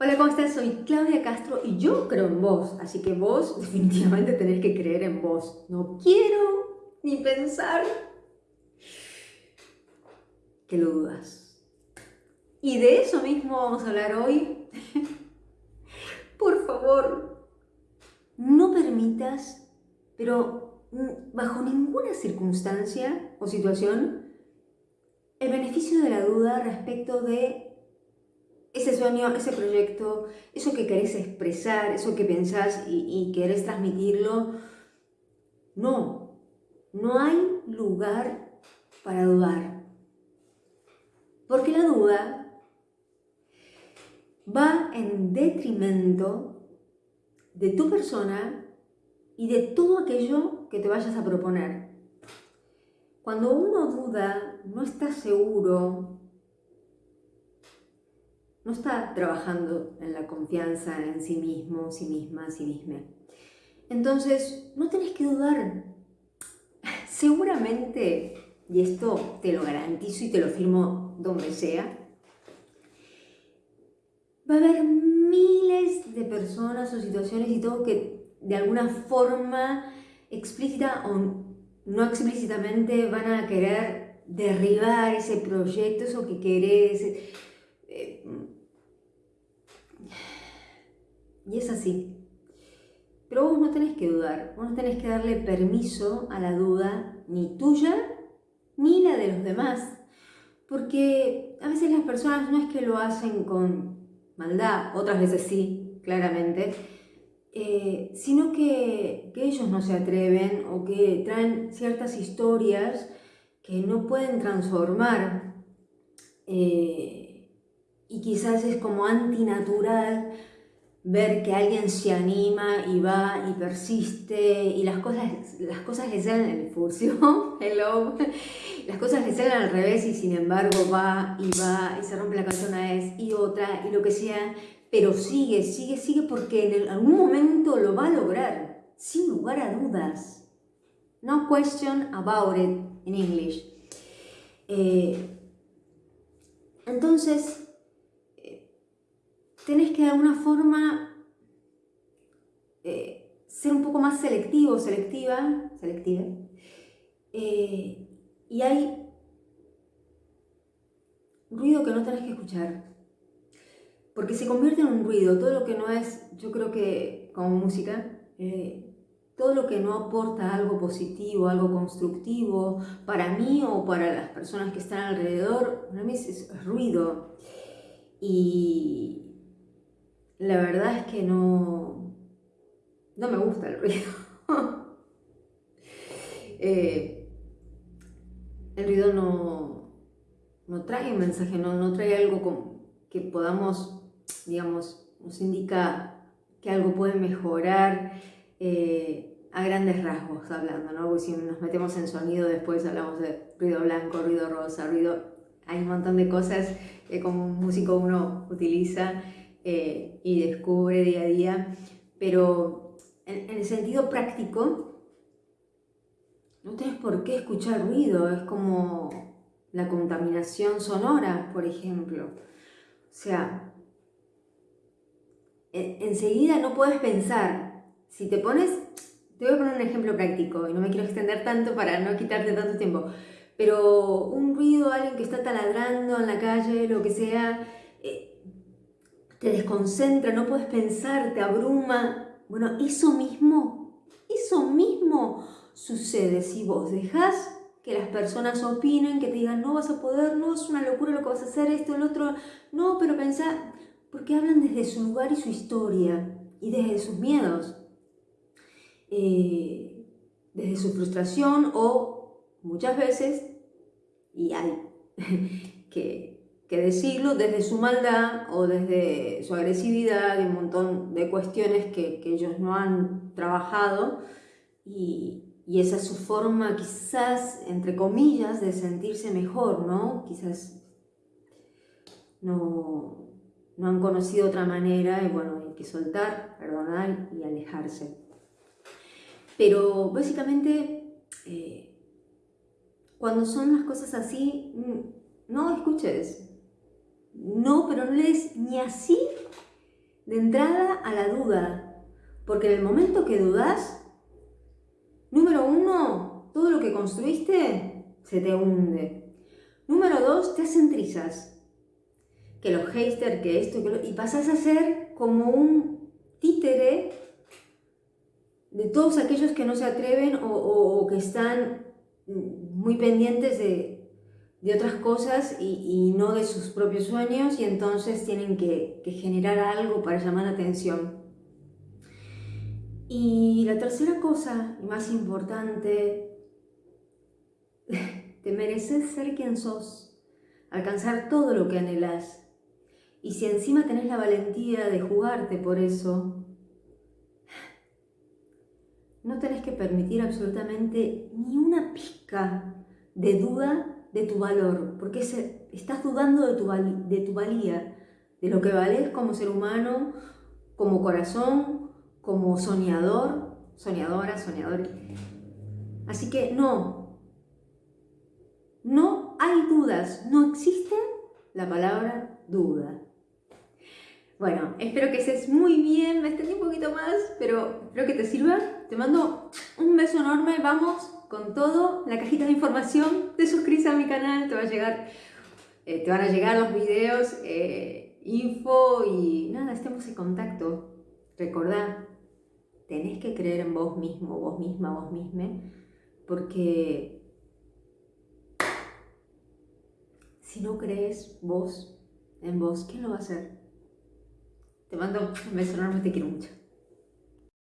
Hola, ¿cómo estás? Soy Claudia Castro y yo creo en vos, así que vos definitivamente tenés que creer en vos. No quiero ni pensar que lo dudas. Y de eso mismo vamos a hablar hoy. Por favor, no permitas, pero bajo ninguna circunstancia o situación, el beneficio de la duda respecto de ese sueño, ese proyecto, eso que querés expresar, eso que pensás y, querés transmitirlo, no, no hay lugar para dudar. Porque la duda va en detrimento de tu persona y de todo aquello que te vayas a proponer. Cuando uno duda, no está seguro, no está trabajando en la confianza en sí mismo, sí misma, sí misma. Entonces, no tenés que dudar. Seguramente, y esto te lo garantizo y te lo firmo donde sea, va a haber miles de personas o situaciones y todo que de alguna forma explícita o no explícitamente van a querer derribar ese proyecto, eso que querés, eh, y es así. Pero vos no tenés que dudar, vos no tenés que darle permiso a la duda, ni tuya, ni la de los demás. Porque a veces las personas no es que lo hacen con maldad, otras veces sí, claramente, eh, sino que, ellos no se atreven o que traen ciertas historias que no pueden transformar eh, y quizás es como antinatural ver que alguien se anima y va y persiste y las cosas, las cosas le salen en el hello, las cosas le salen al revés y sin embargo va y va y se rompe la canción una vez y otra y lo que sea, pero sigue, sigue, sigue porque en algún momento lo va a lograr, sin lugar a dudas. No question about it in English. Eh, entonces, tenés que de alguna forma eh, ser un poco más selectivo, selectiva, selectiva, eh, y hay ruido que no tenés que escuchar, porque se convierte en un ruido, todo lo que no es, yo creo que como música, eh, todo lo que no aporta algo positivo, algo constructivo para mí o para las personas que están alrededor, para mí es ruido. Y, la verdad es que no, no me gusta el ruido. Eh, el ruido no, no, trae un mensaje, no, no trae algo que podamos, digamos, nos indica que algo puede mejorar eh, a grandes rasgos hablando, ¿no? Porque si nos metemos en sonido después hablamos de ruido blanco, ruido rosa, ruido... Hay un montón de cosas que como músico uno utiliza eh, y descubre día a día, pero en, el sentido práctico, no tienes por qué escuchar ruido, es como la contaminación sonora, por ejemplo. O sea, enseguida no puedes pensar. Si te pones, te voy a poner un ejemplo práctico y no me quiero extender tanto para no quitarte tanto tiempo, pero un ruido, alguien que está taladrando en la calle, lo que sea, eh, te desconcentra, no puedes pensar, te abruma. Bueno, eso mismo, eso mismo sucede si vos dejás que las personas opinen, que te digan, no vas a poder, no, es una locura lo que vas a hacer, esto, el otro, no, pero pensá, porque hablan desde su lugar y su historia, y desde sus miedos, eh, desde su frustración o muchas veces, y hay que que decirlo desde su maldad o desde su agresividad y un montón de cuestiones que, ellos no han trabajado y, esa es su forma quizás, entre comillas, de sentirse mejor, ¿no? Quizás no, no han conocido otra manera y bueno, hay que soltar, perdonar y alejarse. Pero básicamente, eh, cuando son las cosas así, mm, no escuches, no, pero no le des ni así de entrada a la duda, porque en el momento que dudas, número uno, todo lo que construiste se te hunde. Número dos, te hacen trizas. Que los haters, que esto, que lo... y pasas a ser como un títere de todos aquellos que no se atreven o, que están muy pendientes de, otras cosas y, no de sus propios sueños y entonces tienen que, que generar algo para llamar la atención. Y la tercera cosa, y más importante, te mereces ser quien sos, alcanzar todo lo que anhelas. Y si encima tenés la valentía de jugarte por eso, no tenés que permitir absolutamente ni una pizca de duda de tu valor, porque estás dudando de tu, de tu valía, de lo que vales como ser humano, como corazón, como soñador, soñadora, soñador. Así que no, no hay dudas, no existe la palabra duda. Bueno, espero que estés muy bien, me extendí un poquito más, pero espero que te sirva. Te mando un beso enorme, vamos con todo. La cajita de información, te suscribes a mi canal, te va a llegar, eh, te van a llegar los videos, eh, info y nada, estemos en contacto. Recordá, tenés que creer en vos mismo, vos misma, vos misma, porque si no crees vos en vos, ¿quién lo va a hacer? Te mando un beso enorme, te quiero mucho.